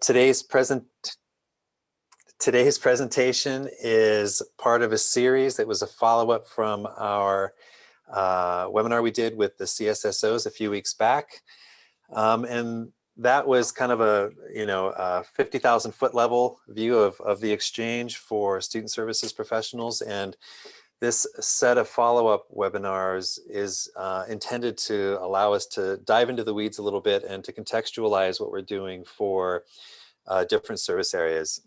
today's present today's presentation is part of a series that was a follow-up from our uh, webinar we did with the CSSOs a few weeks back. Um, and that was kind of a, you know, a 50,000 foot level view of, of the exchange for student services professionals. And this set of follow-up webinars is uh, intended to allow us to dive into the weeds a little bit and to contextualize what we're doing for uh, different service areas.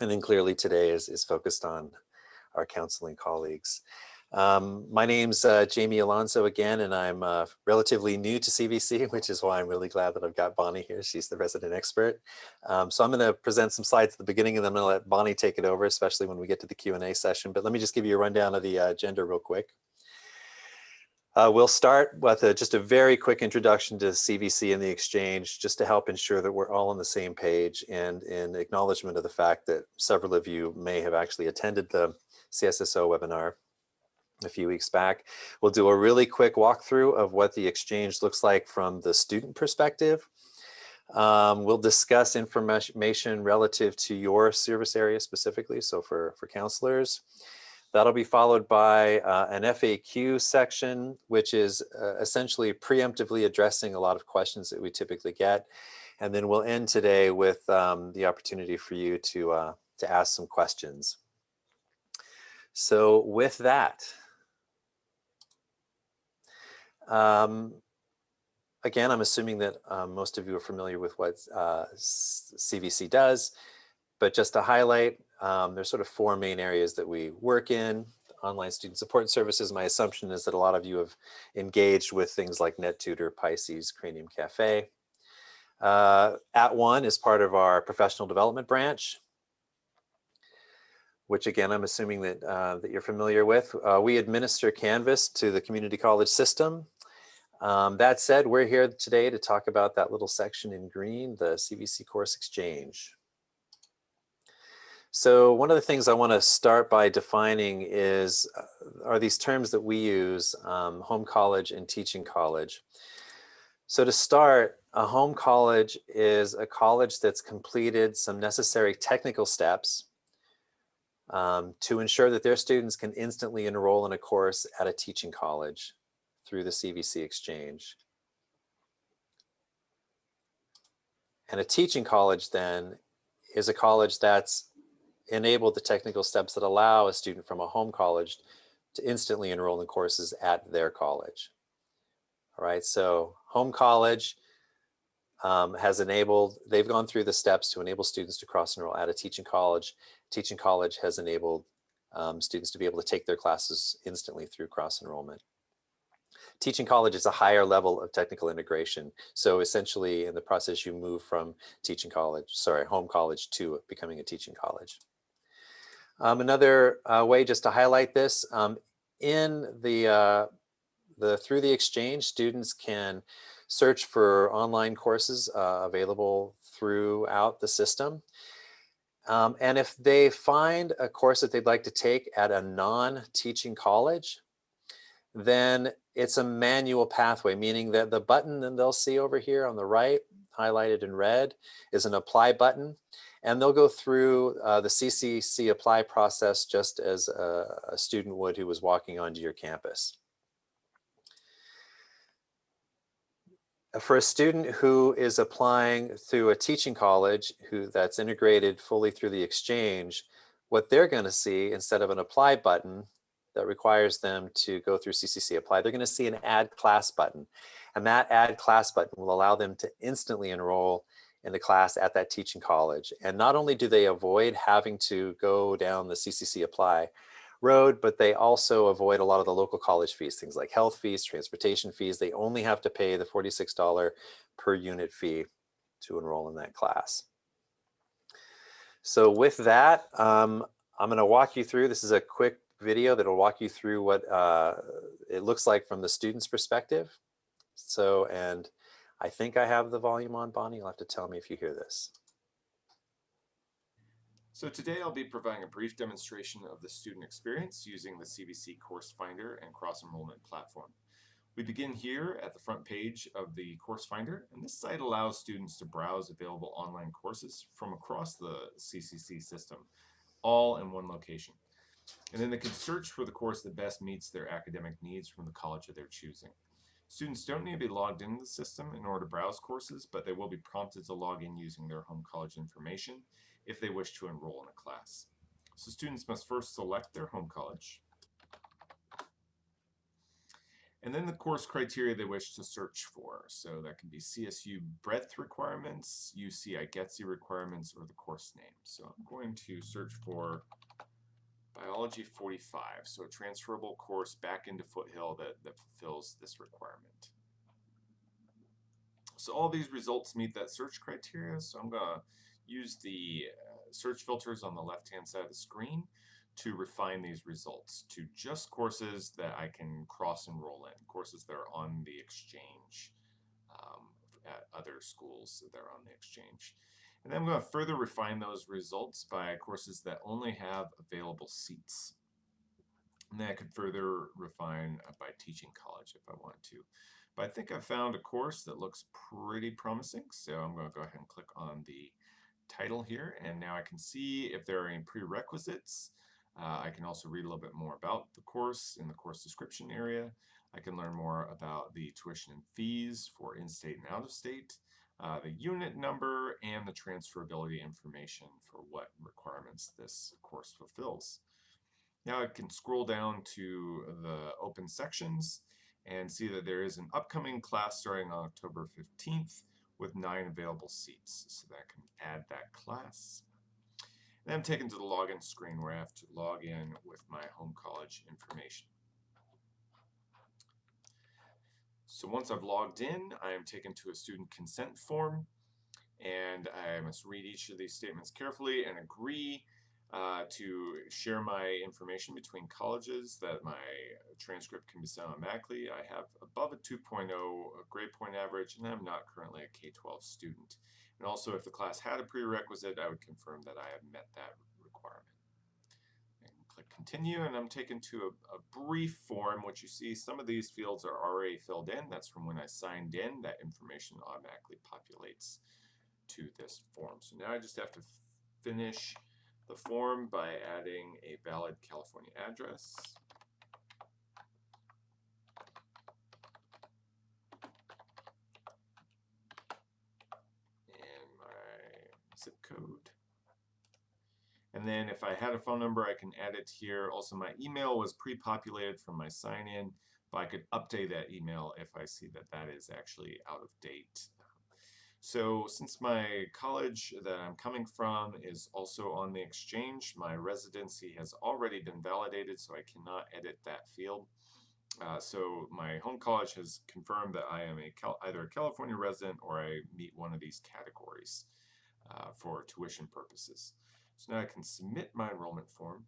And then clearly today is, is focused on our counseling colleagues. Um, my name's uh, Jamie Alonso again, and I'm uh, relatively new to CVC, which is why I'm really glad that I've got Bonnie here. She's the resident expert. Um, so I'm going to present some slides at the beginning, and then I'm going to let Bonnie take it over, especially when we get to the Q&A session. But let me just give you a rundown of the uh, agenda real quick. Uh, we'll start with a, just a very quick introduction to CVC and the exchange, just to help ensure that we're all on the same page and in acknowledgement of the fact that several of you may have actually attended the CSSO webinar a few weeks back. We'll do a really quick walkthrough of what the exchange looks like from the student perspective. Um, we'll discuss information relative to your service area specifically, so for, for counselors. That'll be followed by uh, an FAQ section, which is uh, essentially preemptively addressing a lot of questions that we typically get. And then we'll end today with um, the opportunity for you to, uh, to ask some questions. So with that, um, again, I'm assuming that um, most of you are familiar with what uh, CVC does, but just to highlight, um, there's sort of four main areas that we work in. Online student support services, my assumption is that a lot of you have engaged with things like NetTutor, Pisces, Cranium Cafe. Uh, At @ONE is part of our professional development branch which again, I'm assuming that, uh, that you're familiar with. Uh, we administer Canvas to the community college system. Um, that said, we're here today to talk about that little section in green, the CVC Course Exchange. So one of the things I want to start by defining is, uh, are these terms that we use, um, home college and teaching college. So to start, a home college is a college that's completed some necessary technical steps um, to ensure that their students can instantly enroll in a course at a teaching college through the CVC exchange. And a teaching college then is a college that's enabled the technical steps that allow a student from a home college to instantly enroll in courses at their college. All right, so home college um, has enabled, they've gone through the steps to enable students to cross enroll at a teaching college. Teaching college has enabled um, students to be able to take their classes instantly through cross enrollment. Teaching college is a higher level of technical integration. So essentially in the process you move from teaching college, sorry, home college to becoming a teaching college. Um, another uh, way just to highlight this, um, in the, uh, the, through the exchange, students can search for online courses uh, available throughout the system. Um, and if they find a course that they'd like to take at a non-teaching college, then it's a manual pathway, meaning that the button that they'll see over here on the right, highlighted in red, is an apply button. And they'll go through uh, the CCC apply process just as a, a student would who was walking onto your campus. For a student who is applying through a teaching college who that's integrated fully through the exchange, what they're going to see instead of an apply button that requires them to go through CCC apply, they're going to see an add class button. And that add class button will allow them to instantly enroll in the class at that teaching college. And not only do they avoid having to go down the CCC apply road, but they also avoid a lot of the local college fees, things like health fees, transportation fees. They only have to pay the $46 per unit fee to enroll in that class. So with that, um, I'm going to walk you through, this is a quick video that will walk you through what uh, it looks like from the student's perspective. So, and I think I have the volume on, Bonnie. You'll have to tell me if you hear this. So today I'll be providing a brief demonstration of the student experience using the CVC Course Finder and Cross Enrollment platform. We begin here at the front page of the course finder, and this site allows students to browse available online courses from across the CCC system, all in one location. And then they can search for the course that best meets their academic needs from the college of their choosing. Students don't need to be logged into the system in order to browse courses, but they will be prompted to log in using their home college information if they wish to enroll in a class. So students must first select their home college, and then the course criteria they wish to search for. So that can be CSU breadth requirements, UC IGETC requirements, or the course name. So I'm going to search for Biology 45, so a transferable course back into Foothill that, that fulfills this requirement. So all these results meet that search criteria, so I'm going to use the uh, search filters on the left-hand side of the screen to refine these results to just courses that I can cross enroll in, courses that are on the exchange um, at other schools that are on the exchange. And then I'm going to further refine those results by courses that only have available seats. And then I could further refine uh, by teaching college if I want to. But I think I found a course that looks pretty promising, so I'm going to go ahead and click on the title here, and now I can see if there are any prerequisites uh, I can also read a little bit more about the course in the course description area. I can learn more about the tuition and fees for in-state and out-of-state, uh, the unit number, and the transferability information for what requirements this course fulfills. Now I can scroll down to the open sections and see that there is an upcoming class starting on October 15th with nine available seats. So that I can add that class. And I'm taken to the login screen where I have to log in with my home college information. So once I've logged in, I am taken to a student consent form and I must read each of these statements carefully and agree uh, to share my information between colleges that my transcript can be sent automatically. I have above a 2.0 grade point average and I'm not currently a K-12 student. And also if the class had a prerequisite, I would confirm that I have met that continue and I'm taken to a, a brief form which you see some of these fields are already filled in. That's from when I signed in. That information automatically populates to this form. So now I just have to finish the form by adding a valid California address. And my zip code. And then if I had a phone number, I can add it here. Also, my email was pre-populated from my sign-in, but I could update that email if I see that that is actually out of date. So since my college that I'm coming from is also on the exchange, my residency has already been validated, so I cannot edit that field. Uh, so my home college has confirmed that I am a Cal either a California resident or I meet one of these categories uh, for tuition purposes. So now I can submit my enrollment form.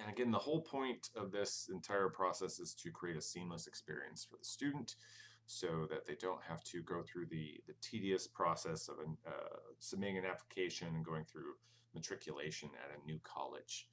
And again, the whole point of this entire process is to create a seamless experience for the student so that they don't have to go through the, the tedious process of an, uh, submitting an application and going through matriculation at a new college.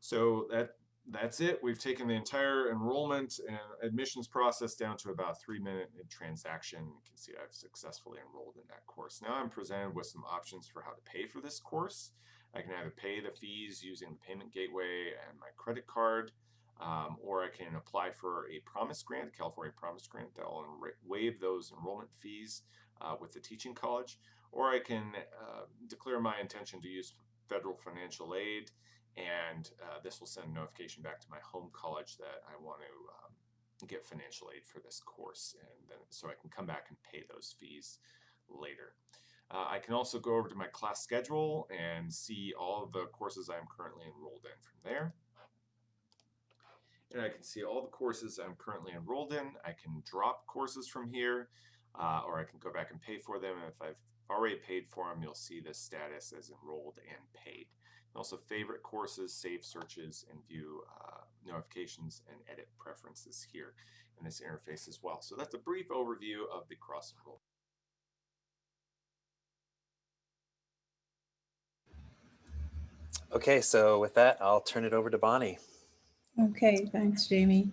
So that that's it. We've taken the entire enrollment and admissions process down to about three minute transaction. You can see I've successfully enrolled in that course. Now I'm presented with some options for how to pay for this course. I can either pay the fees using the payment gateway and my credit card, um, or I can apply for a promise grant, California promise grant that will waive those enrollment fees uh, with the teaching college, or I can uh, declare my intention to use federal financial aid and uh, this will send a notification back to my home college that I want to um, get financial aid for this course and then so I can come back and pay those fees later. Uh, I can also go over to my class schedule and see all of the courses I'm currently enrolled in from there. And I can see all the courses I'm currently enrolled in. I can drop courses from here uh, or I can go back and pay for them. And if I've already paid for them, you'll see the status as enrolled and paid also favorite courses, save searches, and view uh, notifications and edit preferences here in this interface as well. So that's a brief overview of the cross enroll. Okay, so with that, I'll turn it over to Bonnie. Okay, thanks, Jamie.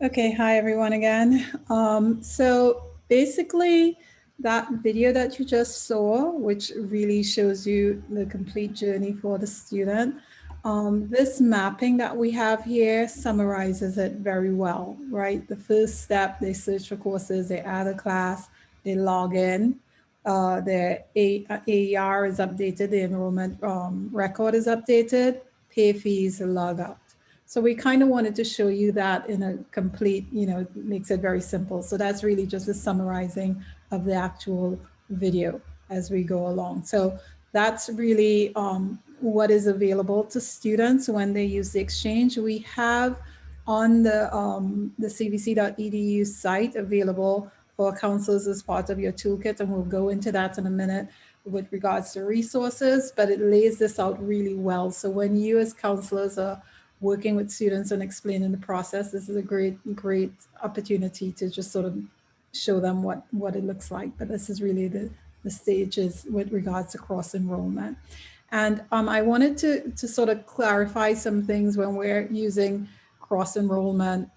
Okay, hi everyone again. Um, so basically that video that you just saw, which really shows you the complete journey for the student, um, this mapping that we have here summarizes it very well, right? The first step, they search for courses, they add a class, they log in, uh, their AER is updated, the enrollment um, record is updated, pay fees, log out. So we kind of wanted to show you that in a complete, you know, makes it very simple. So that's really just a summarizing of the actual video as we go along. So that's really um, what is available to students when they use the exchange. We have on the, um, the cvc.edu site available for counselors as part of your toolkit, and we'll go into that in a minute with regards to resources, but it lays this out really well. So when you as counselors are working with students and explaining the process, this is a great, great opportunity to just sort of show them what, what it looks like. But this is really the, the stages with regards to cross enrollment. And um, I wanted to, to sort of clarify some things when we're using cross enrollment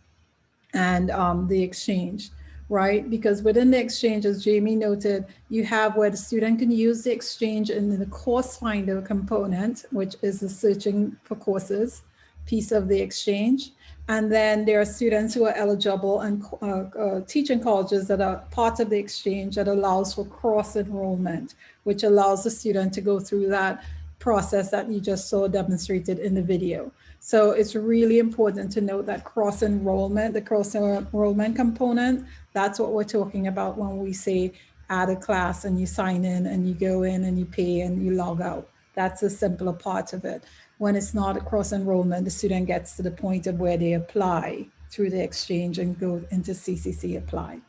and um, the exchange, right? Because within the exchange, as Jamie noted, you have where the student can use the exchange in the course finder component, which is the searching for courses piece of the exchange. And then there are students who are eligible and uh, uh, teaching colleges that are part of the exchange that allows for cross enrollment, which allows the student to go through that process that you just saw demonstrated in the video. So it's really important to note that cross enrollment, the cross enrollment component, that's what we're talking about when we say add a class and you sign in and you go in and you pay and you log out. That's a simpler part of it when it's not a cross enrollment, the student gets to the point of where they apply through the exchange and go into CCC apply.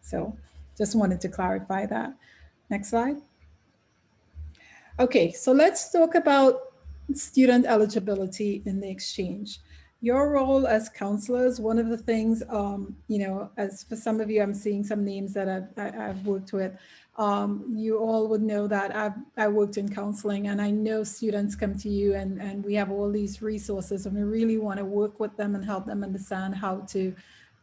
So just wanted to clarify that. Next slide. Okay, so let's talk about student eligibility in the exchange. Your role as counselors, one of the things, um, you know, as for some of you, I'm seeing some names that I've, I've worked with. Um, you all would know that I've I worked in counseling and I know students come to you and, and we have all these resources and we really want to work with them and help them understand how to,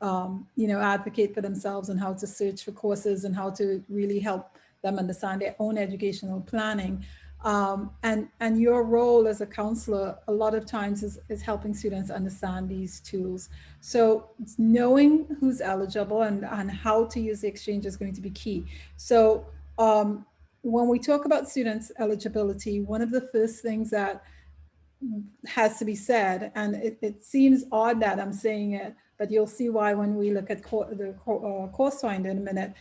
um, you know, advocate for themselves and how to search for courses and how to really help them understand their own educational planning. Um, and, and your role as a counselor, a lot of times is, is helping students understand these tools. So knowing who's eligible and, and how to use the exchange is going to be key. So um, when we talk about students eligibility, one of the first things that has to be said, and it, it seems odd that I'm saying it, but you'll see why when we look at co the co uh, course finder in a minute,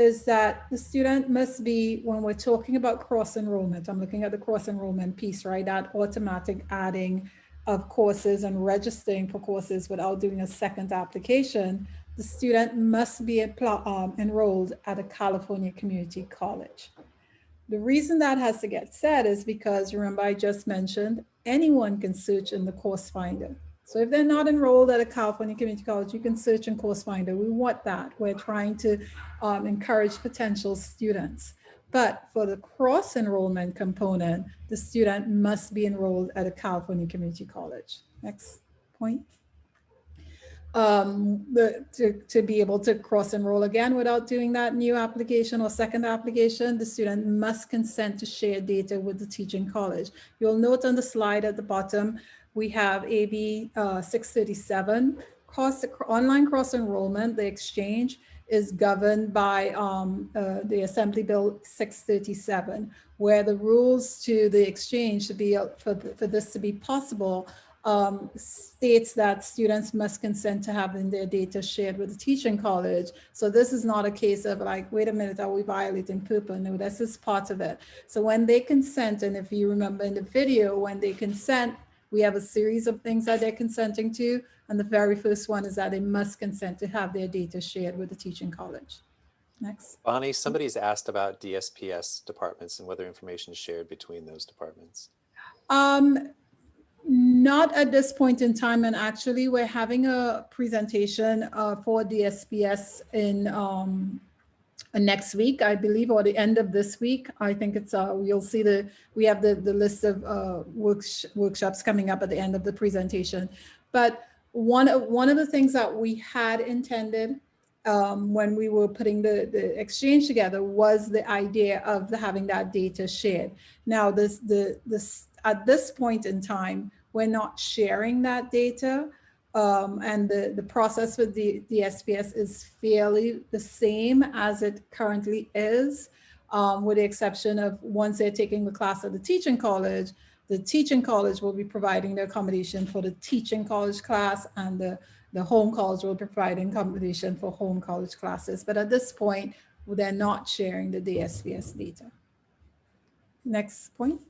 is that the student must be, when we're talking about cross enrollment, I'm looking at the cross enrollment piece, right? That automatic adding of courses and registering for courses without doing a second application, the student must be um, enrolled at a California community college. The reason that has to get said is because remember I just mentioned anyone can search in the course finder. So if they're not enrolled at a California community college, you can search in Course Finder. We want that. We're trying to um, encourage potential students. But for the cross enrollment component, the student must be enrolled at a California community college. Next point. Um, the, to, to be able to cross enroll again without doing that new application or second application, the student must consent to share data with the teaching college. You'll note on the slide at the bottom, we have AB uh, 637, cross, online cross enrollment, the exchange is governed by um, uh, the Assembly Bill 637, where the rules to the exchange to be for, for this to be possible um, states that students must consent to having their data shared with the teaching college. So this is not a case of like, wait a minute, are we violating FERPA? No, this is part of it. So when they consent, and if you remember in the video, when they consent, we have a series of things that they're consenting to. And the very first one is that they must consent to have their data shared with the teaching college. Next. Bonnie, somebody's asked about DSPS departments and whether information is shared between those departments. Um, not at this point in time. And actually, we're having a presentation uh, for DSPS in um, next week, I believe, or the end of this week. I think it's, uh, you'll see the, we have the, the list of uh, works, workshops coming up at the end of the presentation. But one of one of the things that we had intended um, when we were putting the, the exchange together was the idea of the, having that data shared. Now, this the this at this point in time, we're not sharing that data. Um, and the, the process with the, the SPS is fairly the same as it currently is, um, with the exception of once they're taking the class at the teaching college, the teaching college will be providing the accommodation for the teaching college class and the, the home college will be providing accommodation for home college classes. But at this point, they're not sharing the DSPS data. Next point.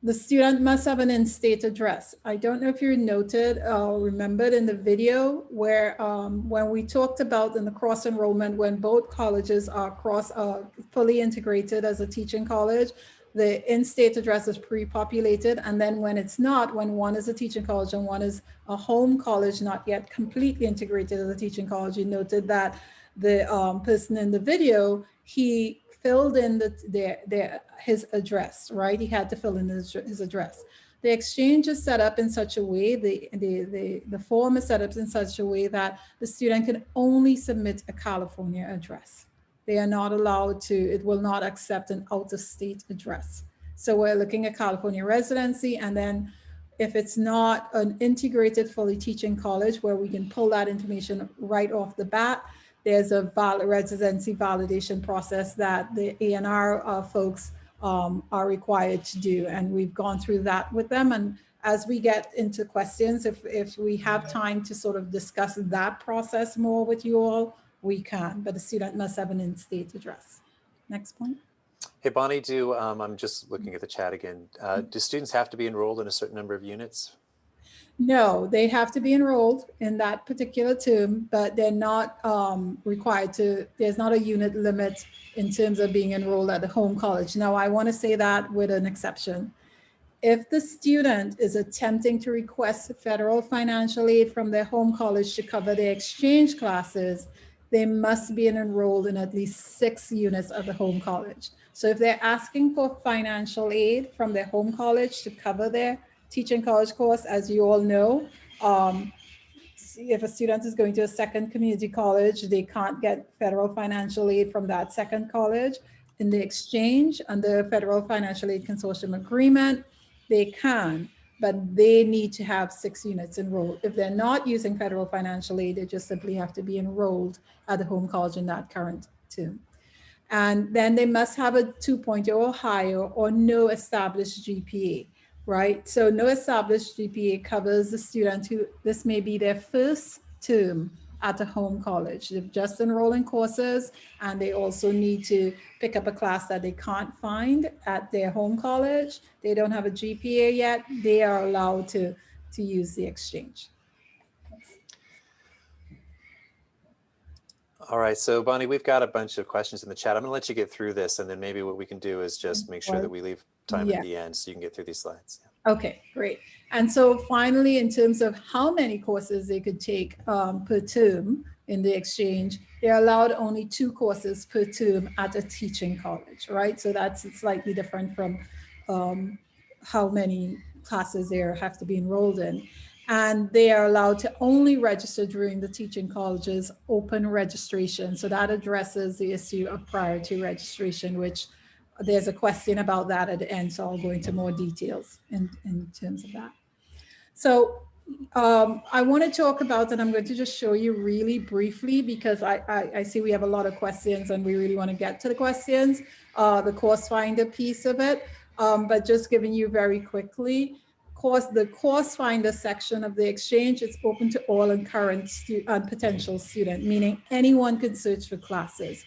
The student must have an in-state address. I don't know if you noted or remembered in the video where um, when we talked about in the cross enrollment, when both colleges are cross uh, fully integrated as a teaching college, the in-state address is pre-populated. And then when it's not, when one is a teaching college and one is a home college, not yet completely integrated as a teaching college, you noted that the um, person in the video, he filled in the, his address, right? He had to fill in his, his address. The exchange is set up in such a way, the, the, the, the form is set up in such a way that the student can only submit a California address. They are not allowed to, it will not accept an out-of-state address. So we're looking at California residency and then if it's not an integrated fully teaching college where we can pull that information right off the bat, there's a val residency validation process that the ANR uh, folks um, are required to do. And we've gone through that with them. And as we get into questions, if, if we have time to sort of discuss that process more with you all, we can, but the student must have an in-state address. Next point. Hey, Bonnie, do, um, I'm just looking at the chat again. Uh, do students have to be enrolled in a certain number of units? No, they have to be enrolled in that particular term, but they're not um, required to, there's not a unit limit in terms of being enrolled at the home college. Now, I want to say that with an exception. If the student is attempting to request federal financial aid from their home college to cover their exchange classes, they must be enrolled in at least six units of the home college. So if they're asking for financial aid from their home college to cover their teaching college course, as you all know. Um, if a student is going to a second community college, they can't get federal financial aid from that second college. In the exchange under federal financial aid consortium agreement, they can, but they need to have six units enrolled. If they're not using federal financial aid, they just simply have to be enrolled at the home college in that current term. And then they must have a 2.0 or higher or no established GPA right? So no established GPA covers the student who, this may be their first term at a home college. They've just enrolled in courses and they also need to pick up a class that they can't find at their home college. They don't have a GPA yet. They are allowed to, to use the exchange. All right, so Bonnie, we've got a bunch of questions in the chat. I'm gonna let you get through this and then maybe what we can do is just make sure that we leave time Yeah. at the end so you can get through these slides. Okay, great. And so finally, in terms of how many courses they could take um, per term in the exchange, they're allowed only two courses per term at a teaching college, right? So that's slightly different from um, how many classes they have to be enrolled in. And they are allowed to only register during the teaching college's open registration. So that addresses the issue of priority registration, which there's a question about that at the end, so I'll go into more details in, in terms of that. So um, I want to talk about, and I'm going to just show you really briefly because I, I, I see we have a lot of questions and we really want to get to the questions, uh, the course finder piece of it, um, but just giving you very quickly, course, the course finder section of the exchange is open to all and current and potential student, meaning anyone can search for classes.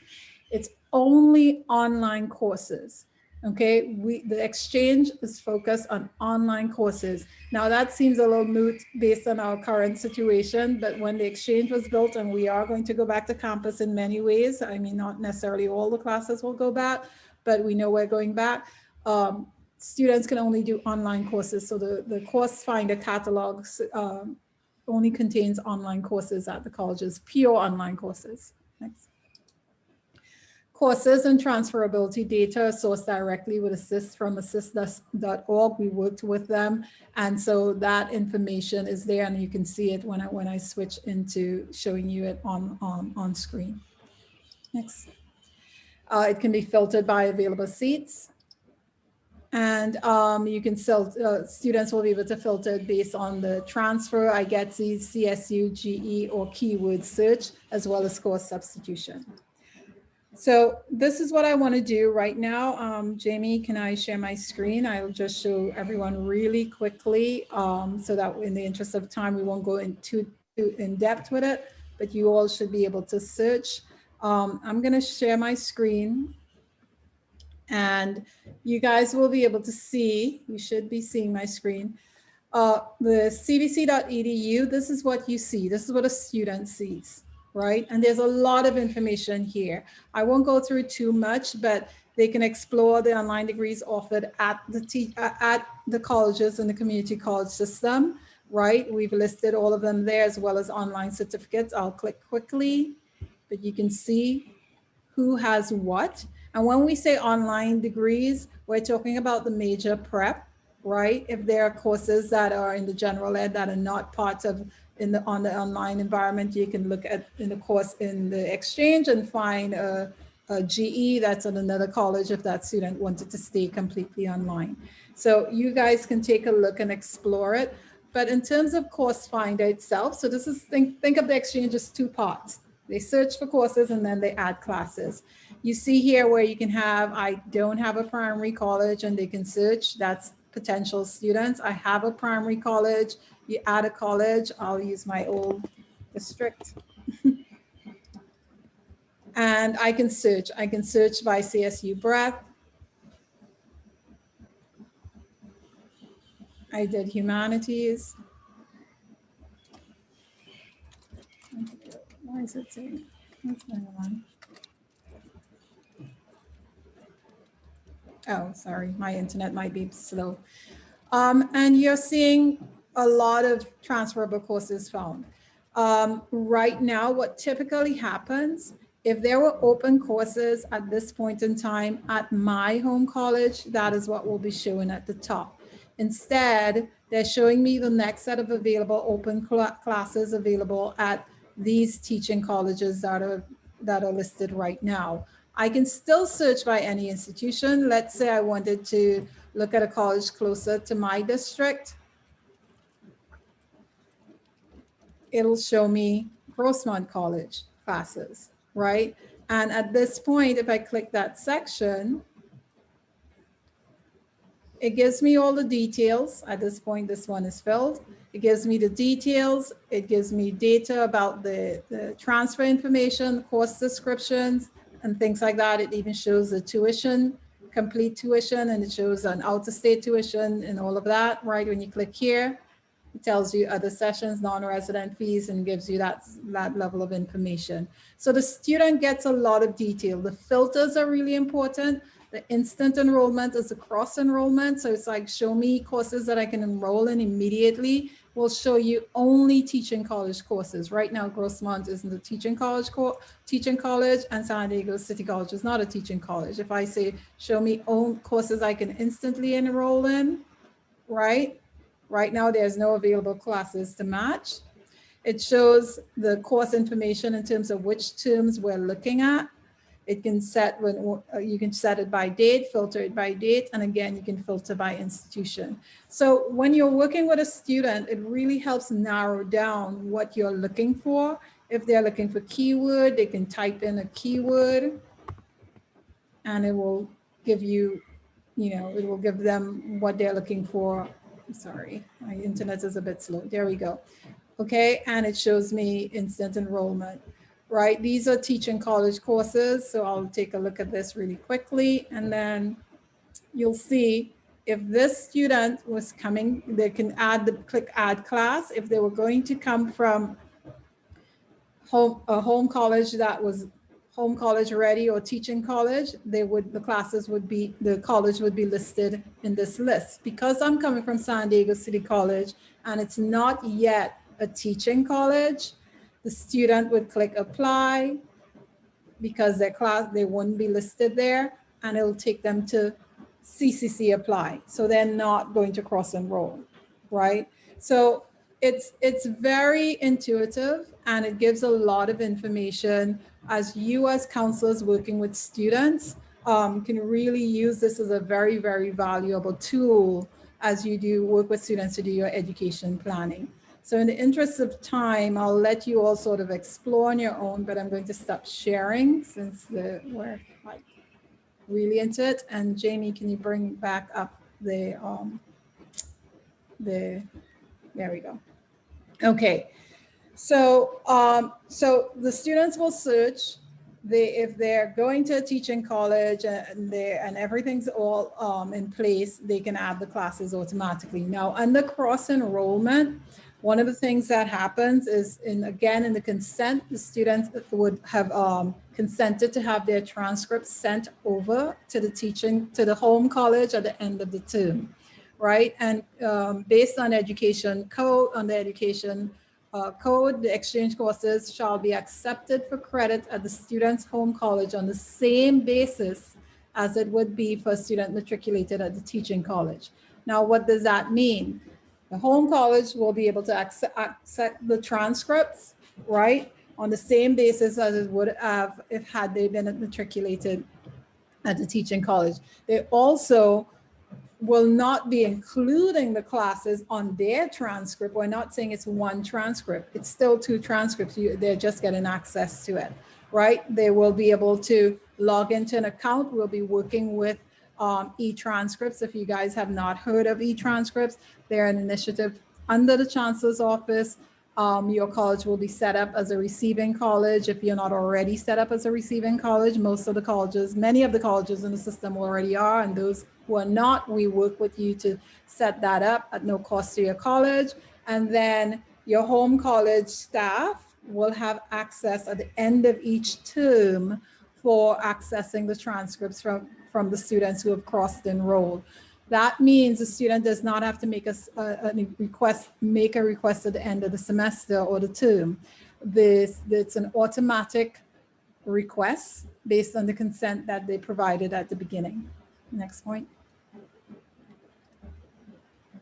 It's only online courses. Okay, we the exchange is focused on online courses. Now that seems a little moot based on our current situation, but when the exchange was built and we are going to go back to campus in many ways, I mean, not necessarily all the classes will go back, but we know we're going back. Um, students can only do online courses. So the, the course finder catalogs um, only contains online courses at the colleges, pure online courses. Next Courses and transferability data sourced directly with Assist from assist.org. We worked with them. And so that information is there and you can see it when I, when I switch into showing you it on, on, on screen. Next. Uh, it can be filtered by available seats. And um, you can still, uh, students will be able to filter based on the transfer, IGETC, CSU, GE, or keyword search, as well as course substitution. So this is what I want to do right now. Um, Jamie, can I share my screen? I'll just show everyone really quickly um, so that in the interest of time, we won't go into too in depth with it, but you all should be able to search. Um, I'm going to share my screen and you guys will be able to see, you should be seeing my screen, uh, the cvc.edu. This is what you see. This is what a student sees right? And there's a lot of information here. I won't go through too much, but they can explore the online degrees offered at the uh, at the colleges and the community college system, right? We've listed all of them there as well as online certificates. I'll click quickly, but you can see who has what. And when we say online degrees, we're talking about the major prep, right? If there are courses that are in the general ed that are not part of in the on the online environment, you can look at in the course in the exchange and find a, a GE that's at another college if that student wanted to stay completely online. So you guys can take a look and explore it. But in terms of course finder itself, so this is think, think of the exchange as two parts. They search for courses and then they add classes. You see here where you can have, I don't have a primary college and they can search, that's potential students. I have a primary college, you add a college, I'll use my old district. and I can search. I can search by CSU breadth. I did humanities. Why is it saying? What's going on? Oh, sorry, my internet might be slow. Um, and you're seeing a lot of transferable courses found. Um, right now, what typically happens, if there were open courses at this point in time at my home college, that is what will be showing at the top. Instead, they're showing me the next set of available open cl classes available at these teaching colleges that are, that are listed right now. I can still search by any institution. Let's say I wanted to look at a college closer to my district. it'll show me Grossmont College classes, right? And at this point, if I click that section, it gives me all the details. At this point, this one is filled. It gives me the details. It gives me data about the, the transfer information, course descriptions, and things like that. It even shows the tuition, complete tuition, and it shows an out-of-state tuition and all of that, right? When you click here, it tells you other sessions, non-resident fees, and gives you that, that level of information. So the student gets a lot of detail. The filters are really important. The instant enrollment is a cross enrollment. So it's like, show me courses that I can enroll in immediately. We'll show you only teaching college courses. Right now, Grossmont isn't a teaching college, co teaching college, and San Diego City College is not a teaching college. If I say, show me own courses I can instantly enroll in, right? Right now, there's no available classes to match. It shows the course information in terms of which terms we're looking at. It can set when uh, you can set it by date, filter it by date, and again, you can filter by institution. So when you're working with a student, it really helps narrow down what you're looking for. If they're looking for keyword, they can type in a keyword and it will give you, you know, it will give them what they're looking for sorry, my internet is a bit slow. There we go. Okay, and it shows me instant enrollment, right? These are teaching college courses. So I'll take a look at this really quickly and then you'll see if this student was coming, they can add the click add class. If they were going to come from home, a home college that was home college ready or teaching college, they would, the classes would be, the college would be listed in this list. Because I'm coming from San Diego City College and it's not yet a teaching college, the student would click apply, because their class, they wouldn't be listed there and it'll take them to CCC apply. So they're not going to cross enroll, right? So it's, it's very intuitive and it gives a lot of information as you as counselors working with students um, can really use this as a very, very valuable tool as you do work with students to do your education planning. So in the interest of time, I'll let you all sort of explore on your own, but I'm going to stop sharing since the, we're like really into it. And Jamie, can you bring back up the, um, the, there we go. Okay, so, um, so the students will search they, if they're going to a teaching college and they and everything's all um, in place, they can add the classes automatically. Now, under cross enrollment, one of the things that happens is in again in the consent, the students would have um, consented to have their transcripts sent over to the teaching to the home college at the end of the term, right? And um, based on education code, on the education uh, code, the exchange courses shall be accepted for credit at the student's home college on the same basis as it would be for a student matriculated at the teaching college. Now, what does that mean? The home college will be able to accept, accept the transcripts, right, on the same basis as it would have if had they been matriculated at the teaching college. They also will not be including the classes on their transcript. We're not saying it's one transcript. It's still two transcripts. You, they're just getting access to it, right? They will be able to log into an account. We'll be working with um, e-transcripts. If you guys have not heard of e-transcripts, they're an initiative under the Chancellor's Office. Um, your college will be set up as a receiving college. If you're not already set up as a receiving college, most of the colleges, many of the colleges in the system already are, and those who are not, we work with you to set that up at no cost to your college. And then your home college staff will have access at the end of each term for accessing the transcripts from, from the students who have crossed enrolled. That means the student does not have to make a, a, a, request, make a request at the end of the semester or the term. This, it's an automatic request based on the consent that they provided at the beginning. Next point.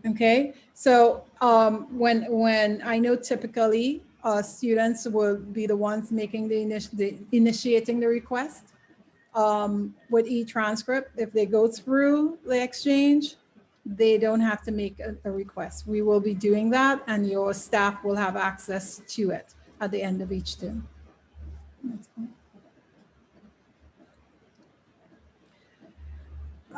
Okay, so um, when when I know typically uh, students will be the ones making the, the initiating the request um, with e-transcript. If they go through the exchange, they don't have to make a, a request. We will be doing that and your staff will have access to it at the end of each term.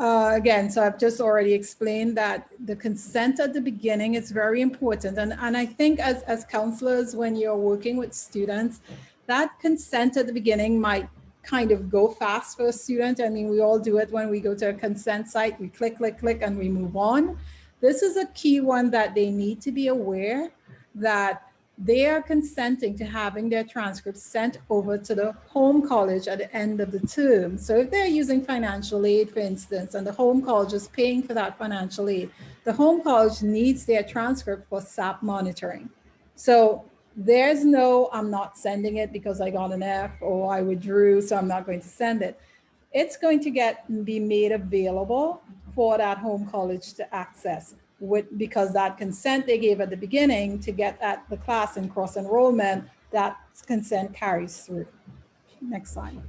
Uh, again, so I've just already explained that the consent at the beginning is very important. And, and I think as, as counselors, when you're working with students, that consent at the beginning might kind of go fast for a student. I mean, we all do it when we go to a consent site, we click, click, click, and we move on. This is a key one that they need to be aware that they are consenting to having their transcripts sent over to the home college at the end of the term. So if they're using financial aid, for instance, and the home college is paying for that financial aid, the home college needs their transcript for SAP monitoring. So there's no, I'm not sending it because I got an F or I withdrew, so I'm not going to send it. It's going to get be made available for that home college to access with because that consent they gave at the beginning to get at the class and cross enrollment, that consent carries through. Next slide.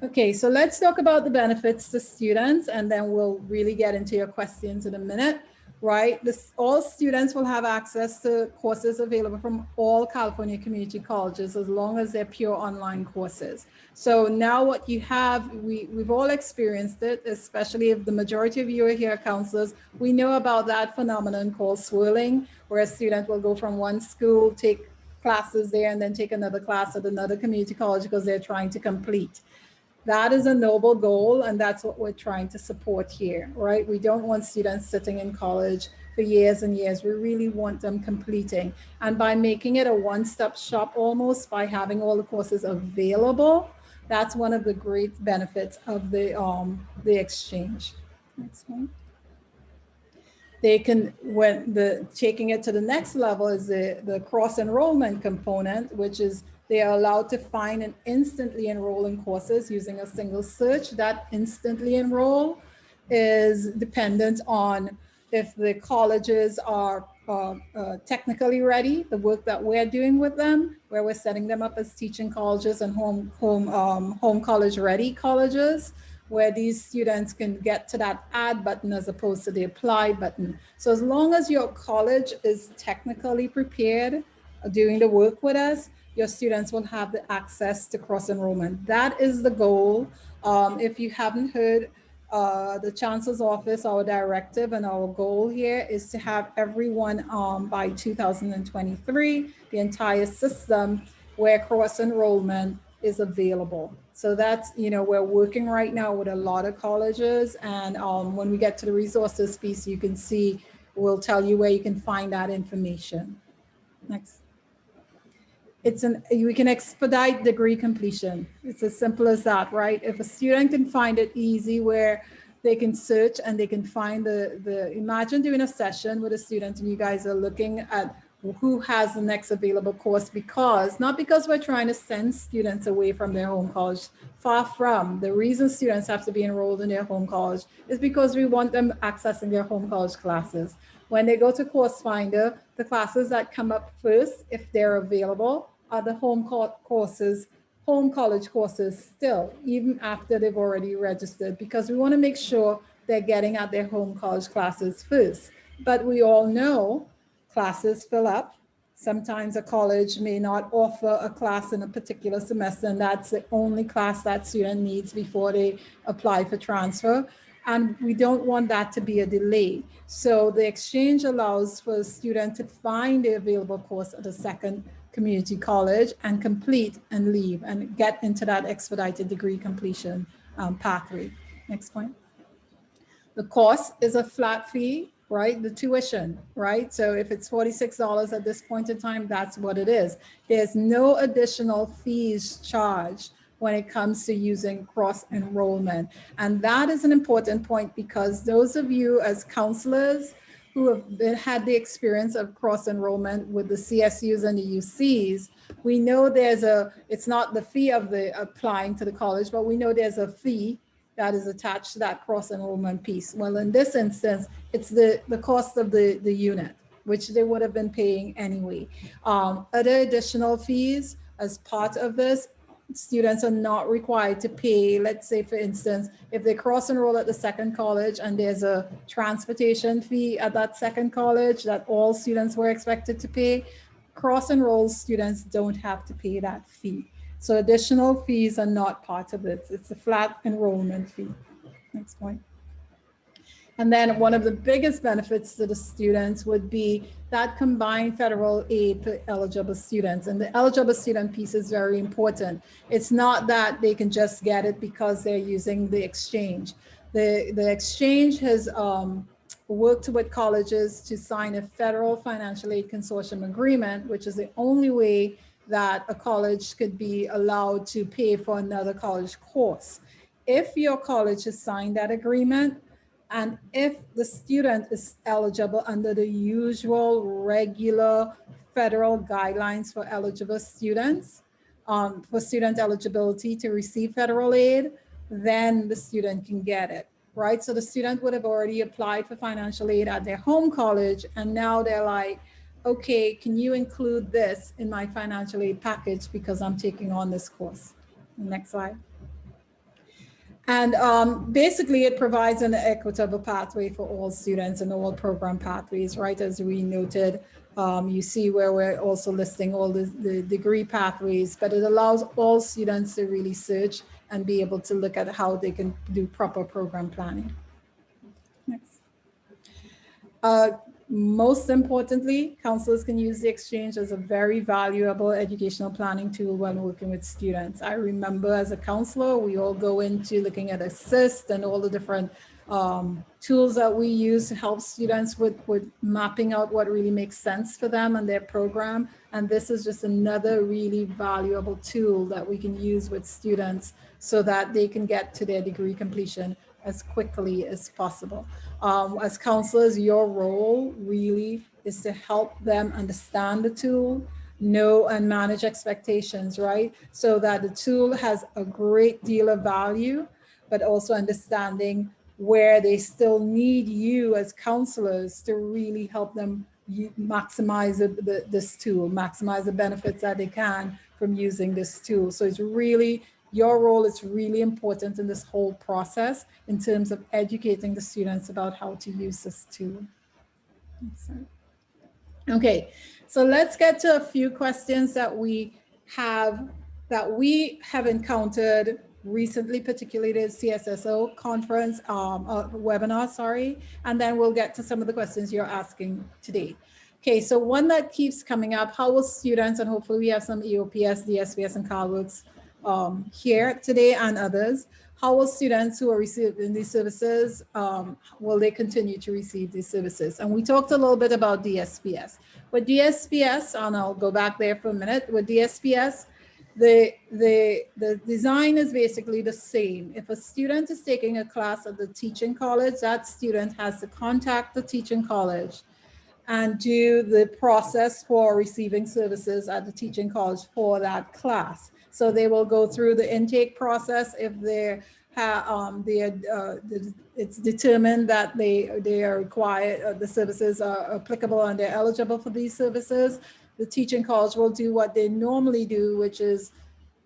Okay, so let's talk about the benefits to students and then we'll really get into your questions in a minute right? This, all students will have access to courses available from all California community colleges as long as they're pure online courses. So now what you have, we, we've all experienced it, especially if the majority of you are here counselors, we know about that phenomenon called swirling, where a student will go from one school, take classes there and then take another class at another community college because they're trying to complete. That is a noble goal, and that's what we're trying to support here, right? We don't want students sitting in college for years and years. We really want them completing. And by making it a one-stop shop almost, by having all the courses available, that's one of the great benefits of the, um, the exchange. Next one. They can, when the taking it to the next level is the, the cross enrollment component, which is They are allowed to find and instantly enroll in courses using a single search. That instantly enroll is dependent on if the colleges are uh, uh, technically ready, the work that we're doing with them, where we're setting them up as teaching colleges and home, home, um, home college ready colleges, where these students can get to that add button as opposed to the apply button. So as long as your college is technically prepared uh, doing the work with us, your students will have the access to cross enrollment. That is the goal. Um, if you haven't heard, uh, the chancellor's office, our directive and our goal here is to have everyone um, by 2023, the entire system where cross enrollment is available. So that's, you know, we're working right now with a lot of colleges and um, when we get to the resources piece, you can see, we'll tell you where you can find that information. Next. It's an, we can expedite degree completion. It's as simple as that, right? If a student can find it easy where they can search and they can find the, the, imagine doing a session with a student and you guys are looking at who has the next available course because, not because we're trying to send students away from their home college, far from. The reason students have to be enrolled in their home college is because we want them accessing their home college classes. When they go to Course Finder, the classes that come up first, if they're available, are the home courses, home college courses still, even after they've already registered, because we want to make sure they're getting at their home college classes first. But we all know classes fill up. Sometimes a college may not offer a class in a particular semester, and that's the only class that student needs before they apply for transfer and we don't want that to be a delay. So the exchange allows for a student to find the available course at a second community college and complete and leave and get into that expedited degree completion um, pathway. Next point. The course is a flat fee, right? The tuition, right? So if it's $46 at this point in time, that's what it is. There's no additional fees charged when it comes to using cross enrollment. And that is an important point because those of you as counselors who have been, had the experience of cross enrollment with the CSUs and the UCs, we know there's a, it's not the fee of the applying to the college, but we know there's a fee that is attached to that cross enrollment piece. Well, in this instance, it's the, the cost of the, the unit, which they would have been paying anyway. Um, other additional fees as part of this students are not required to pay, let's say for instance, if they cross enroll at the second college and there's a transportation fee at that second college that all students were expected to pay, cross enroll students don't have to pay that fee. So additional fees are not part of this. It's a flat enrollment fee. Next point. And then one of the biggest benefits to the students would be that combined federal aid for eligible students. And the eligible student piece is very important. It's not that they can just get it because they're using the exchange. The, the exchange has um, worked with colleges to sign a federal financial aid consortium agreement, which is the only way that a college could be allowed to pay for another college course. If your college has signed that agreement, and if the student is eligible under the usual regular federal guidelines for eligible students, um, for student eligibility to receive federal aid, then the student can get it, right? So the student would have already applied for financial aid at their home college and now they're like, okay, can you include this in my financial aid package because I'm taking on this course? Next slide. And um, basically it provides an equitable pathway for all students and all program pathways, right? As we noted, um, you see where we're also listing all the, the degree pathways, but it allows all students to really search and be able to look at how they can do proper program planning. Next. Uh, most importantly, counselors can use the exchange as a very valuable educational planning tool when working with students. I remember as a counselor, we all go into looking at assist and all the different um, tools that we use to help students with, with mapping out what really makes sense for them and their program. And this is just another really valuable tool that we can use with students so that they can get to their degree completion as quickly as possible. Um, as counselors, your role really is to help them understand the tool know and manage expectations, right? So that the tool has a great deal of value, but also understanding where they still need you as counselors to really help them maximize the, the, this tool, maximize the benefits that they can from using this tool. So it's really, your role is really important in this whole process in terms of educating the students about how to use this tool. Okay, so let's get to a few questions that we have that we have encountered recently, particularly at CSSO conference, um, uh, webinar, sorry, and then we'll get to some of the questions you're asking today. Okay, so one that keeps coming up, how will students, and hopefully we have some EOPS, DSPS, and CalWorks um, here today and others, how will students who are receiving these services, um, will they continue to receive these services? And we talked a little bit about DSPS. With DSPS, and I'll go back there for a minute, with DSPS, the, the, the design is basically the same. If a student is taking a class at the teaching college, that student has to contact the teaching college and do the process for receiving services at the teaching college for that class. So they will go through the intake process if they have um, uh, it's determined that they they are required, uh, the services are applicable and they're eligible for these services. The teaching college will do what they normally do, which is,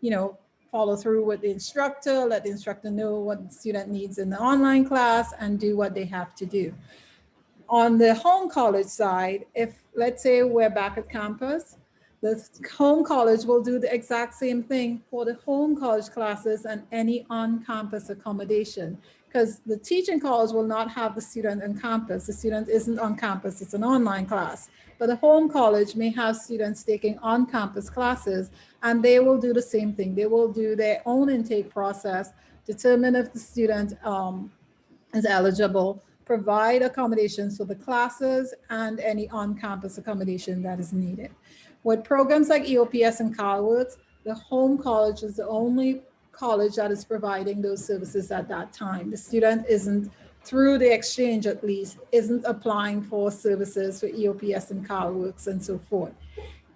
you know, follow through with the instructor, let the instructor know what the student needs in the online class and do what they have to do. On the home college side, if let's say we're back at campus, the home college will do the exact same thing for the home college classes and any on-campus accommodation because the teaching college will not have the student on campus. The student isn't on campus, it's an online class. But the home college may have students taking on-campus classes and they will do the same thing. They will do their own intake process, determine if the student um, is eligible, provide accommodations for the classes and any on-campus accommodation that is needed. With programs like EOPS and CalWorks, the home college is the only college that is providing those services at that time. The student isn't, through the exchange at least, isn't applying for services for EOPS and CalWorks and so forth.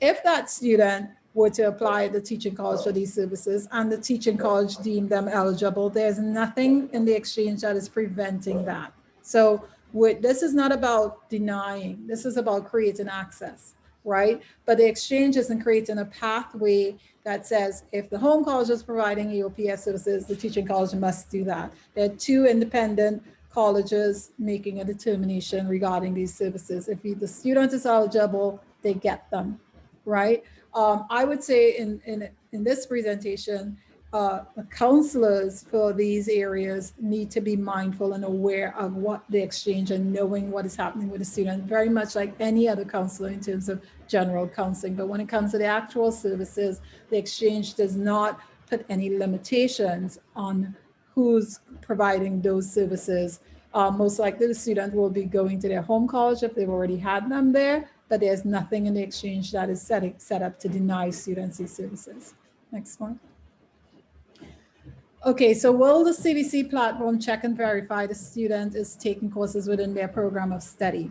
If that student were to apply at the teaching college for these services and the teaching college deemed them eligible, there's nothing in the exchange that is preventing that. So with, this is not about denying, this is about creating access right? But the exchange isn't creating a pathway that says if the home college is providing EOPS services, the teaching college must do that. There are two independent colleges making a determination regarding these services. If the student is eligible, they get them, right? Um, I would say in, in, in this presentation, uh, counselors for these areas need to be mindful and aware of what the exchange and knowing what is happening with the student, very much like any other counselor in terms of general counseling. But when it comes to the actual services, the exchange does not put any limitations on who's providing those services. Uh, most likely the student will be going to their home college if they've already had them there, but there's nothing in the exchange that is set, set up to deny students these services. Next one. Okay, so will the CVC platform check and verify the student is taking courses within their program of study?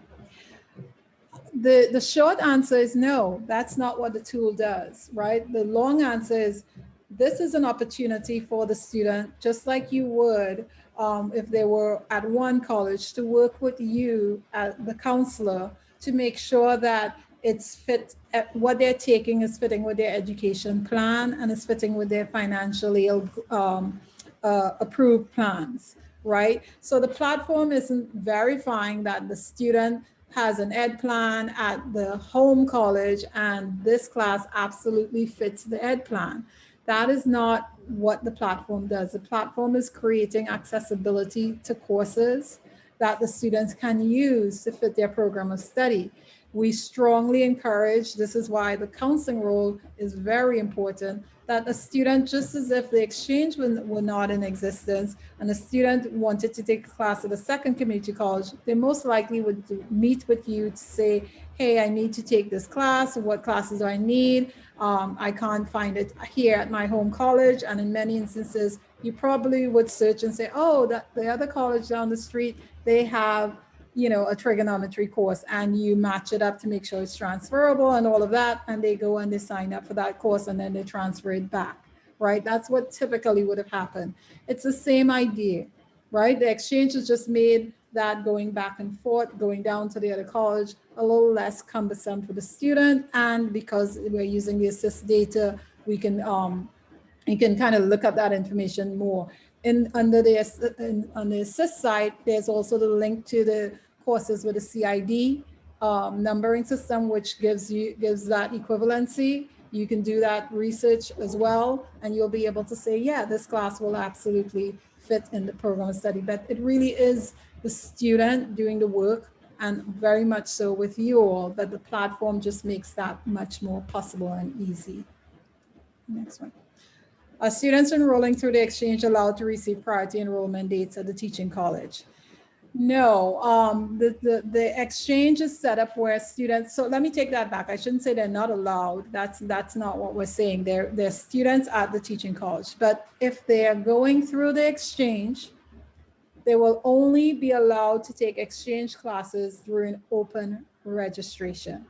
The, the short answer is no, that's not what the tool does, right? The long answer is this is an opportunity for the student, just like you would um, if they were at one college, to work with you, at the counselor, to make sure that it's fit, uh, what they're taking is fitting with their education plan and is fitting with their financially um, uh, approved plans, right? So the platform isn't verifying that the student has an ed plan at the home college and this class absolutely fits the ed plan. That is not what the platform does. The platform is creating accessibility to courses that the students can use to fit their program of study we strongly encourage, this is why the counseling role is very important, that a student, just as if the exchange were, not in existence and a student wanted to take a class at a second community college, they most likely would meet with you to say, hey, I need to take this class, what classes do I need? Um, I can't find it here at my home college. And in many instances, you probably would search and say, oh, that the other college down the street, they have you know, a trigonometry course and you match it up to make sure it's transferable and all of that. And they go and they sign up for that course and then they transfer it back, right? That's what typically would have happened. It's the same idea, right? The exchange has just made that going back and forth, going down to the other college, a little less cumbersome for the student. And because we're using the assist data, we can, um, you can kind of look at that information more. In, under the, in, on the assist side, there's also the link to the courses with a CID um, numbering system, which gives you gives that equivalency. You can do that research as well, and you'll be able to say, yeah, this class will absolutely fit in the program study. But it really is the student doing the work and very much so with you all, but the platform just makes that much more possible and easy. Next one. Are students enrolling through the exchange allowed to receive priority enrollment dates at the teaching college? No, um, the, the, the exchange is set up where students, so let me take that back. I shouldn't say they're not allowed. That's, that's not what we're saying. They're, they're students at the teaching college. But if they're going through the exchange, they will only be allowed to take exchange classes through an open registration.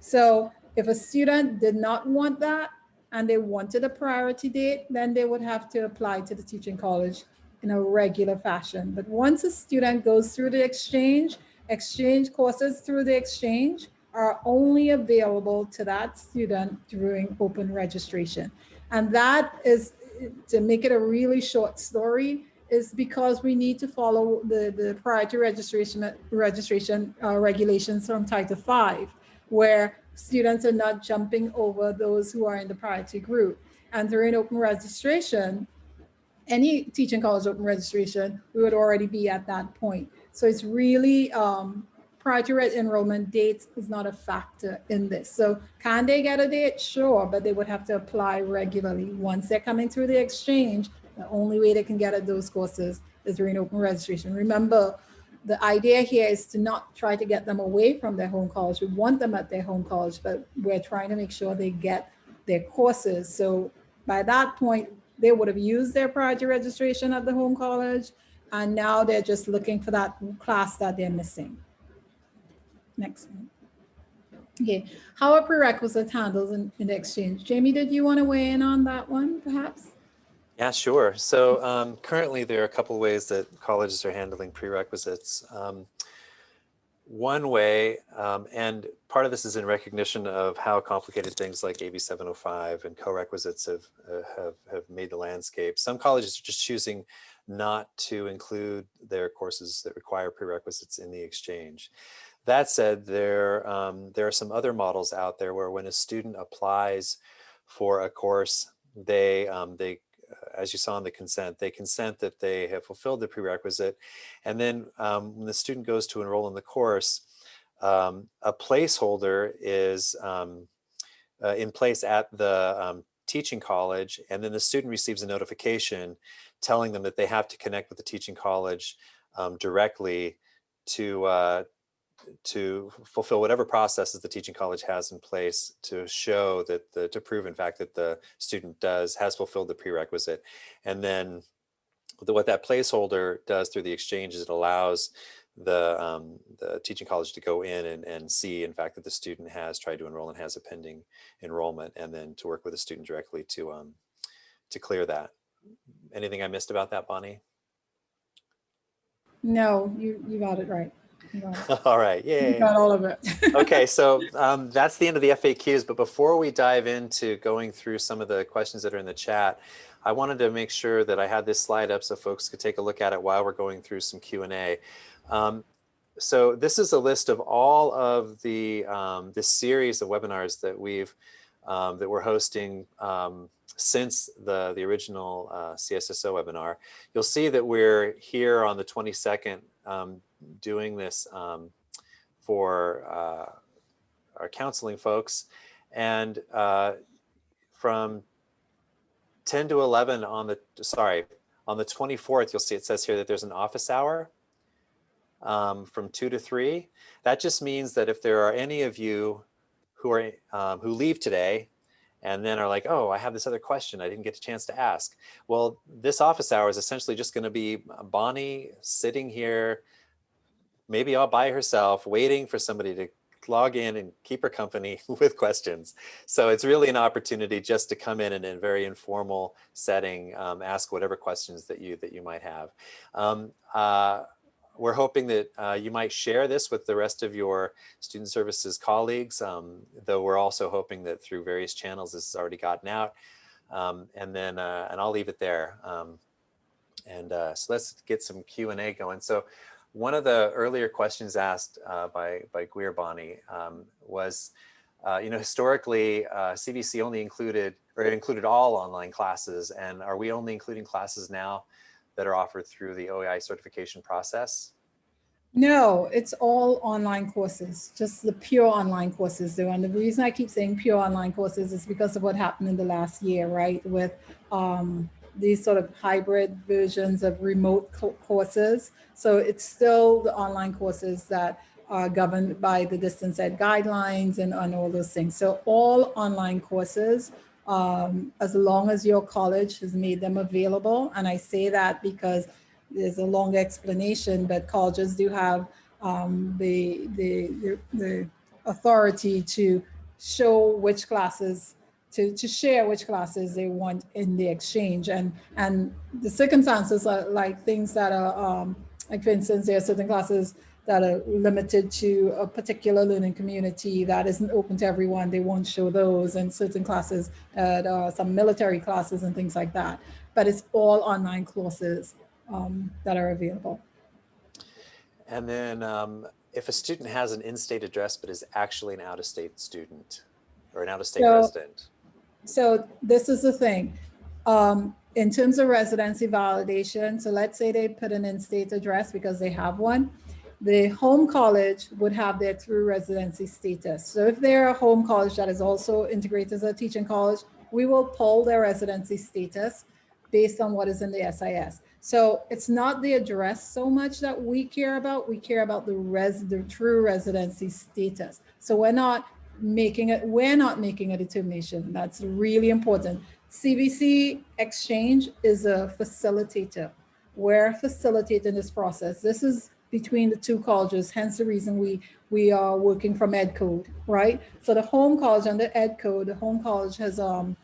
So if a student did not want that and they wanted a priority date, then they would have to apply to the teaching college in a regular fashion. But once a student goes through the exchange, exchange courses through the exchange are only available to that student during open registration. And that is, to make it a really short story, is because we need to follow the, the priority registration, registration uh, regulations from Title V, where students are not jumping over those who are in the priority group. And during open registration, any teaching college open registration, we would already be at that point. So it's really um, prior to enrollment dates is not a factor in this. So can they get a date? Sure, but they would have to apply regularly. Once they're coming through the exchange, the only way they can get at those courses is during open registration. Remember, the idea here is to not try to get them away from their home college. We want them at their home college, but we're trying to make sure they get their courses. So by that point, they would have used their priority registration at the home college, and now they're just looking for that class that they're missing. Next one. Okay, how are prerequisites handled in, in the exchange? Jamie, did you want to weigh in on that one, perhaps? Yeah, sure. So um, currently there are a couple ways that colleges are handling prerequisites. Um, one way, um, and part of this is in recognition of how complicated things like AB 705 and co-requisites have, uh, have, have made the landscape. Some colleges are just choosing not to include their courses that require prerequisites in the exchange. That said, there, um, there are some other models out there where when a student applies for a course, they, um, they as you saw in the consent, they consent that they have fulfilled the prerequisite. And then um, when the student goes to enroll in the course, um, a placeholder is um, uh, in place at the um, teaching college, and then the student receives a notification telling them that they have to connect with the teaching college um, directly to uh, to fulfill whatever processes the teaching college has in place to show that the to prove in fact that the student does has fulfilled the prerequisite. And then the, what that placeholder does through the exchange is it allows the um, the teaching college to go in and, and see in fact that the student has tried to enroll and has a pending enrollment and then to work with the student directly to um to clear that. Anything i missed about that bonnie? No you you got it right all right, yeah. got all of it. okay, so um, that's the end of the FAQs. But before we dive into going through some of the questions that are in the chat, I wanted to make sure that I had this slide up so folks could take a look at it while we're going through some Q&A. Um, so this is a list of all of the um, this series of webinars that we've um, that we're hosting um, since the, the original uh, CSSO webinar. You'll see that we're here on the 22nd um, doing this um, for uh, our counseling folks. And uh, from 10 to 11 on the, sorry, on the 24th, you'll see it says here that there's an office hour um, from 2 to 3. That just means that if there are any of you who are um, who leave today and then are like, oh, I have this other question I didn't get a chance to ask. Well, this office hour is essentially just going to be Bonnie sitting here maybe all by herself, waiting for somebody to log in and keep her company with questions. So it's really an opportunity just to come in and in a very informal setting, um, ask whatever questions that you that you might have. Um, uh, we're hoping that uh, you might share this with the rest of your student services colleagues, um, though we're also hoping that through various channels this has already gotten out. Um, and then, uh, and I'll leave it there. Um, and uh, so let's get some Q&A going. So one of the earlier questions asked uh, by, by Guir Bonnie um, was, uh, you know, historically, CVC uh, only included, or included all online classes, and are we only including classes now that are offered through the OEI certification process? No, it's all online courses, just the pure online courses. And the reason I keep saying pure online courses is because of what happened in the last year, right? With um, these sort of hybrid versions of remote courses. So it's still the online courses that are governed by the distance ed guidelines and, and all those things. So all online courses um, as long as your college has made them available. And I say that because there's a long explanation, but colleges do have um, the, the, the, the, authority to show which classes, to, to share which classes they want in the exchange. And, and the circumstances are like things that are, um, like for instance, there are certain classes that are limited to a particular learning community that isn't open to everyone. They won't show those and certain classes, uh, some military classes and things like that. But it's all online courses um, that are available. And then um, if a student has an in-state address but is actually an out-of-state student or an out-of-state so, resident. So this is the thing. Um, in terms of residency validation, so let's say they put an in-state address because they have one the home college would have their true residency status. So if they're a home college that is also integrated as a teaching college, we will pull their residency status based on what is in the SIS. So it's not the address so much that we care about, we care about the res the true residency status. So we're not making it, we're not making a determination. That's really important. CVC Exchange is a facilitator. We're facilitating this process. This is between the two colleges, hence the reason we, we are working from Ed Code, right? So the home college under Ed Code, the home college has, um,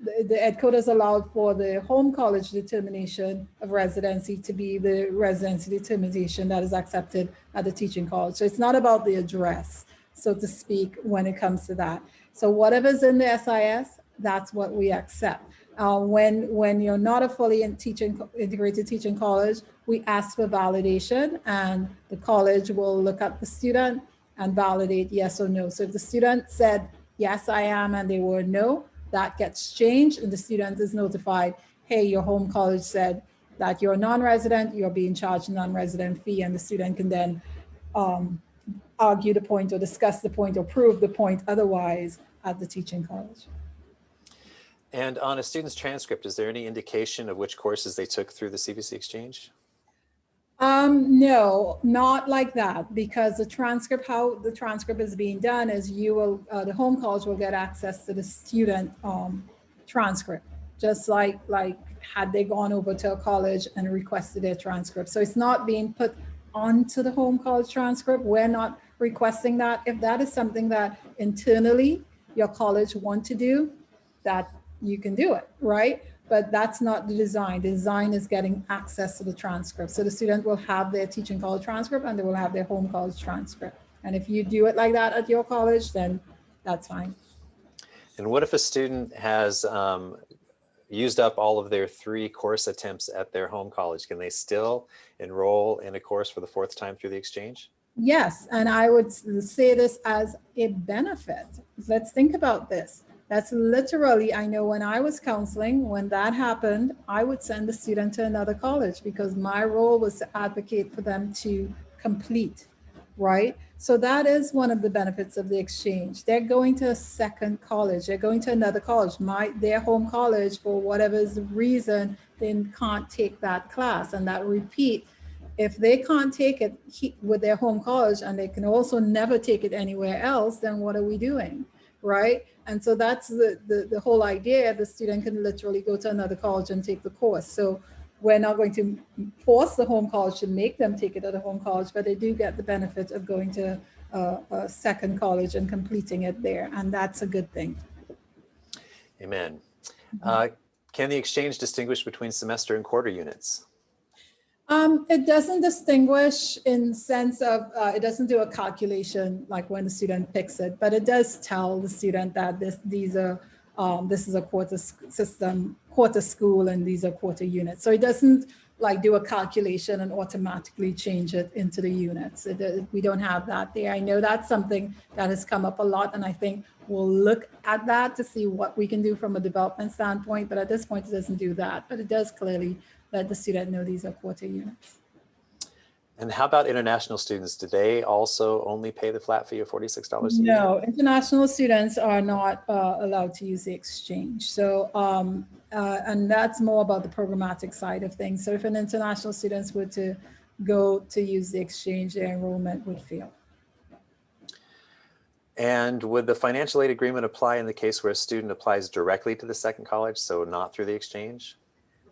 the, the Ed Code has allowed for the home college determination of residency to be the residency determination that is accepted at the teaching college. So it's not about the address, so to speak, when it comes to that. So whatever's in the SIS, that's what we accept. Uh, when, when you're not a fully in teaching, integrated teaching college, we ask for validation and the college will look at the student and validate yes or no. So if the student said, yes, I am, and they were no, that gets changed and the student is notified, hey, your home college said that you're non-resident, you're being charged a non-resident fee and the student can then um, argue the point or discuss the point or prove the point otherwise at the teaching college. And on a student's transcript, is there any indication of which courses they took through the CVC exchange? Um, no, not like that, because the transcript, how the transcript is being done is you will, uh, the home college will get access to the student um, transcript, just like, like had they gone over to a college and requested their transcript. So it's not being put onto the home college transcript. We're not requesting that. If that is something that internally your college want to do, that you can do it, right? But that's not the design. The design is getting access to the transcript. So the student will have their teaching college transcript and they will have their home college transcript. And if you do it like that at your college, then that's fine. And what if a student has um, used up all of their three course attempts at their home college? Can they still enroll in a course for the fourth time through the exchange? Yes, and I would say this as a benefit. Let's think about this. That's literally, I know when I was counseling, when that happened, I would send the student to another college because my role was to advocate for them to complete, right? So that is one of the benefits of the exchange. They're going to a second college. They're going to another college. My Their home college, for whatever reason, they can't take that class and that repeat. If they can't take it with their home college and they can also never take it anywhere else, then what are we doing, right? And so that's the, the, the whole idea. The student can literally go to another college and take the course. So we're not going to force the home college to make them take it at a home college, but they do get the benefit of going to a, a second college and completing it there. And that's a good thing. Amen. Uh, can the exchange distinguish between semester and quarter units? Um, it doesn't distinguish in sense of, uh, it doesn't do a calculation like when the student picks it, but it does tell the student that this, these are, um, this is a quarter system, quarter school, and these are quarter units. So it doesn't like do a calculation and automatically change it into the units. It, uh, we don't have that there. I know that's something that has come up a lot, and I think we'll look at that to see what we can do from a development standpoint. But at this point, it doesn't do that, but it does clearly let the student know these are quarter units. And how about international students? Do they also only pay the flat fee of $46 a year? No, international students are not uh, allowed to use the exchange. So, um, uh, and that's more about the programmatic side of things. So if an international students were to go to use the exchange, their enrollment would fail. And would the financial aid agreement apply in the case where a student applies directly to the second college, so not through the exchange?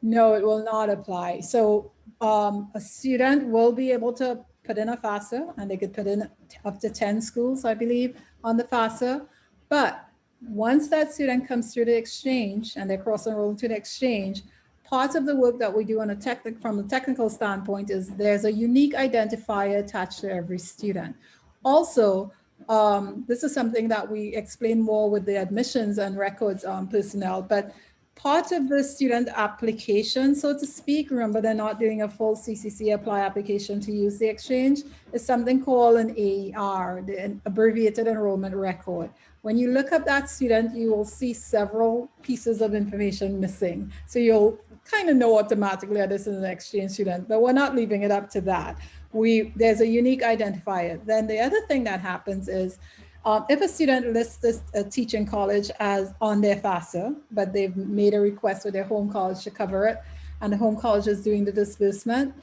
No, it will not apply. So um, a student will be able to put in a FAFSA and they could put in up to 10 schools, I believe, on the FAFSA. But once that student comes through the exchange and they're cross enrolled to the exchange, part of the work that we do on a technical, from a technical standpoint is there's a unique identifier attached to every student. Also, um, this is something that we explain more with the admissions and records um, personnel, but part of the student application, so to speak, remember they're not doing a full CCC apply application to use the exchange, is something called an AER, the abbreviated enrollment record. When you look up that student, you will see several pieces of information missing. So you'll kind of know automatically that this is an exchange student, but we're not leaving it up to that. We, there's a unique identifier. Then the other thing that happens is um, if a student lists this uh, teaching college as on their FAFSA, but they've made a request with their home college to cover it, and the home college is doing the disbursement,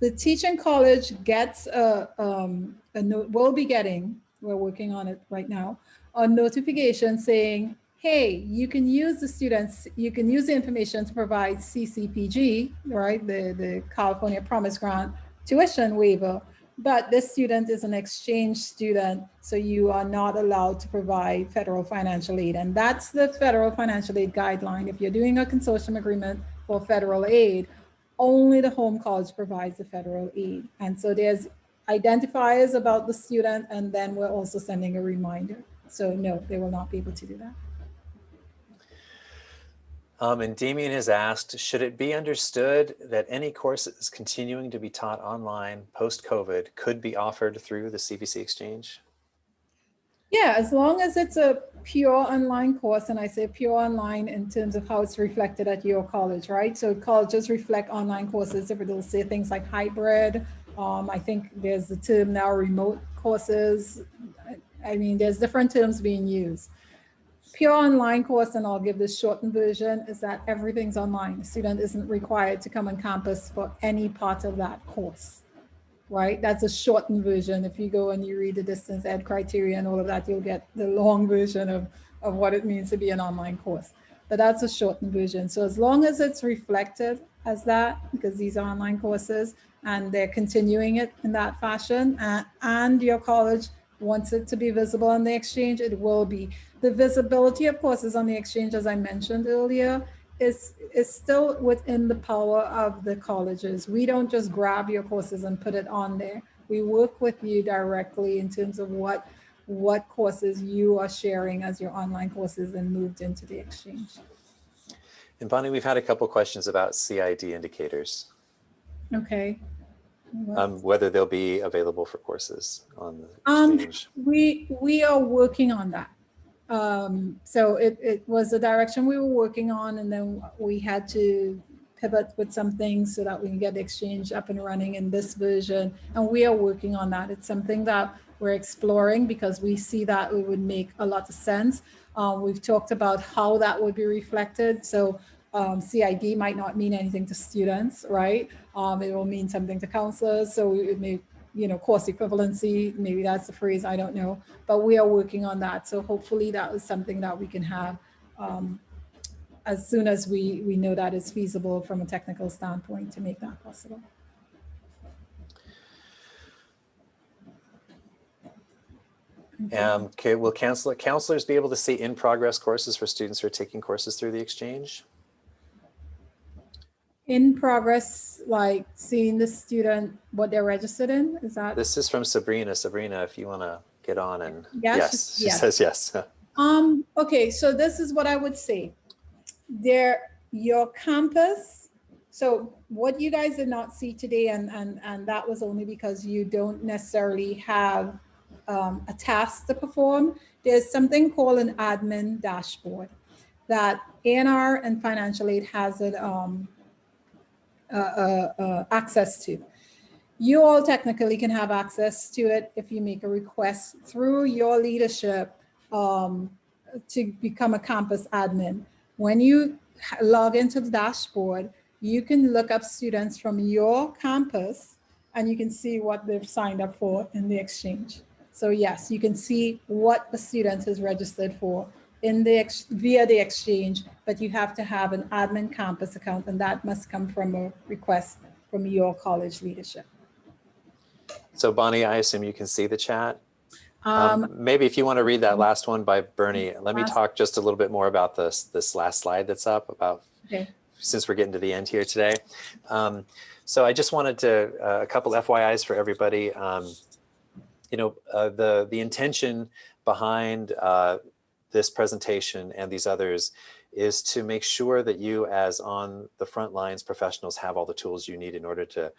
the teaching college gets a, um, a note, will be getting, we're working on it right now, a notification saying, hey, you can use the students, you can use the information to provide CCPG, right, the, the California Promise Grant tuition waiver, but this student is an exchange student, so you are not allowed to provide federal financial aid. And that's the federal financial aid guideline. If you're doing a consortium agreement for federal aid, only the home college provides the federal aid. And so there's identifiers about the student, and then we're also sending a reminder. So no, they will not be able to do that. Um, and Damien has asked, should it be understood that any courses continuing to be taught online post-COVID could be offered through the CVC Exchange? Yeah, as long as it's a pure online course, and I say pure online in terms of how it's reflected at your college, right? So colleges reflect online courses, if it'll say things like hybrid. Um, I think there's the term now remote courses. I mean, there's different terms being used. Pure online course, and I'll give this shortened version, is that everything's online. The student isn't required to come on campus for any part of that course right? That's a shortened version. If you go and you read the distance ed criteria and all of that, you'll get the long version of, of what it means to be an online course. But that's a shortened version. So as long as it's reflected as that, because these are online courses and they're continuing it in that fashion, uh, and your college wants it to be visible on the exchange, it will be. The visibility of courses on the exchange, as I mentioned earlier, is is still within the power of the colleges. We don't just grab your courses and put it on there. We work with you directly in terms of what what courses you are sharing as your online courses and moved into the exchange. And Bonnie, we've had a couple questions about CID indicators, Okay. um, whether they'll be available for courses on the Um, exchange. We we are working on that. Um, so it, it was the direction we were working on, and then we had to pivot with some things so that we can get the exchange up and running in this version. And we are working on that. It's something that we're exploring because we see that it would make a lot of sense. Um, we've talked about how that would be reflected. So um, CID might not mean anything to students, right? Um, it will mean something to counselors. So it may you know, course equivalency, maybe that's the phrase, I don't know, but we are working on that. So hopefully that is something that we can have um, as soon as we, we know that is feasible from a technical standpoint to make that possible. Um, okay, will counselor, counselors be able to see in progress courses for students who are taking courses through the exchange? In progress, like seeing the student, what they're registered in, is that? This is from Sabrina. Sabrina, if you want to get on and Yes, yes, she yes. says yes. Um, okay, so this is what I would say. There, your campus, so what you guys did not see today, and, and, and that was only because you don't necessarily have um, a task to perform. There's something called an admin dashboard that A&R and financial aid has it, um, Uh, uh, uh, access to. You all technically can have access to it if you make a request through your leadership um, to become a campus admin. When you log into the dashboard, you can look up students from your campus and you can see what they've signed up for in the exchange. So yes, you can see what the student is registered for in the ex- via the exchange, but you have to have an admin campus account and that must come from a request from your college leadership. So Bonnie, I assume you can see the chat. Um, Um, maybe if you want to read that last one by Bernie, let me talk just a little bit more about this, this last slide that's up about, Okay. since we're getting to the end here today. Um, so I just wanted to, uh, a couple FYIs for everybody. Um, you know, uh, the, the intention behind uh, this presentation and these others is to make sure that you as on the front lines professionals have all the tools you need in order to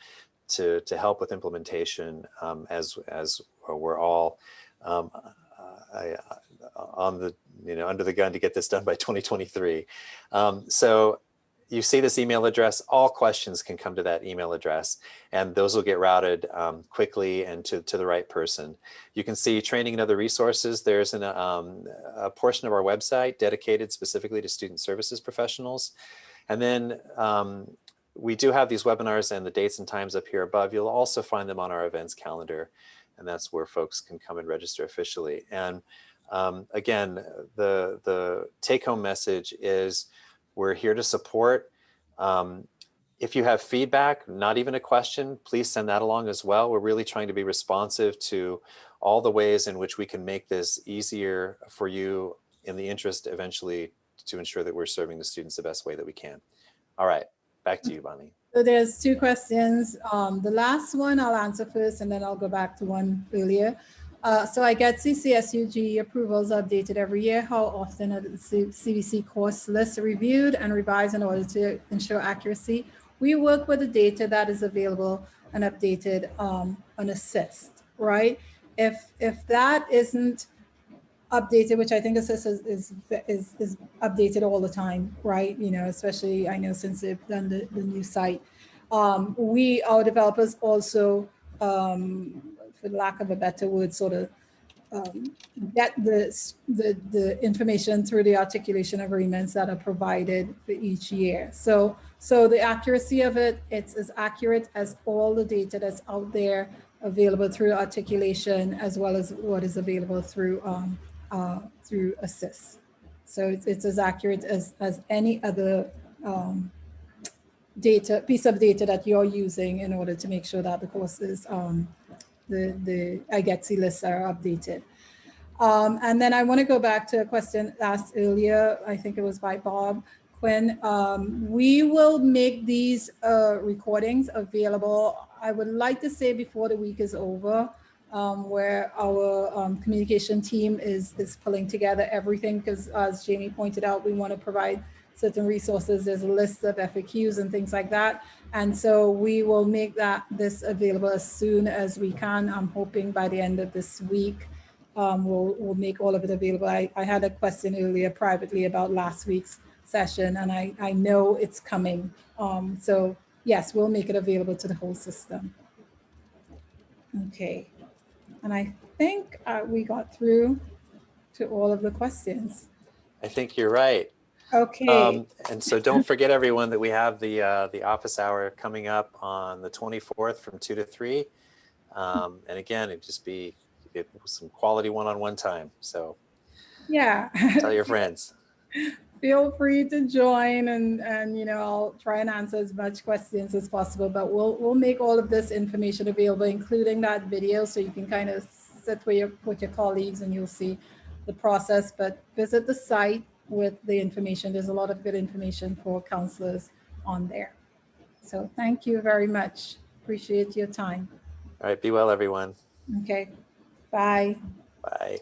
to to help with implementation um, as as we're all um, I, uh, on the you know under the gun to get this done by 2023. Um, so you see this email address, all questions can come to that email address and those will get routed um, quickly and to, to the right person. You can see training and other resources. There's an, um, a portion of our website dedicated specifically to student services professionals. And then um, we do have these webinars and the dates and times up here above. You'll also find them on our events calendar and that's where folks can come and register officially. And um, again, the, the take home message is we're here to support. Um, if you have feedback, not even a question, please send that along as well. We're really trying to be responsive to all the ways in which we can make this easier for you in the interest eventually to ensure that we're serving the students the best way that we can. All right, back to you, Bonnie. So there's two questions. Um, the last one I'll answer first and then I'll go back to one earlier. Uh, so I get CCSUG approvals updated every year. How often are the CVC course lists reviewed and revised in order to ensure accuracy? We work with the data that is available and updated um, on assist, right? If if that isn't updated, which I think assist is, is is is updated all the time, right? You know, especially I know since they've done the, the new site. Um, we our developers also um, for lack of a better word, sort of um, get the, the, the information through the articulation agreements that are provided for each year. So, so the accuracy of it, it's as accurate as all the data that's out there available through articulation as well as what is available through um, uh, through assist. So it's, it's as accurate as, as any other um, data piece of data that you're using in order to make sure that the course is um, the, the IGETC lists are updated. Um, and then I want to go back to a question asked earlier, I think it was by Bob Quinn. Um, we will make these uh, recordings available, I would like to say before the week is over, um, where our um, communication team is, is pulling together everything because as Jamie pointed out, we want to provide certain resources. There's a list of FAQs and things like that. And so we will make that this available as soon as we can. I'm hoping by the end of this week, um, we'll, we'll make all of it available. I, I had a question earlier privately about last week's session and I, I know it's coming. Um, so yes, we'll make it available to the whole system. Okay. And I think uh, we got through to all of the questions. I think you're right. Okay. Um, and so don't forget everyone that we have the uh, the office hour coming up on the 24th from two to three. Um, and again, it'd just be it, some quality one-on-one time. So yeah. tell your friends. feel free to join and, and, you know, I'll try and answer as much questions as possible, but we'll, we'll make all of this information available, including that video, so you can kind of sit with your, with your colleagues and you'll see the process, but visit the site with the information. There's a lot of good information for counselors on there. So thank you very much. Appreciate your time. All right, be well, everyone. Okay, bye. Bye.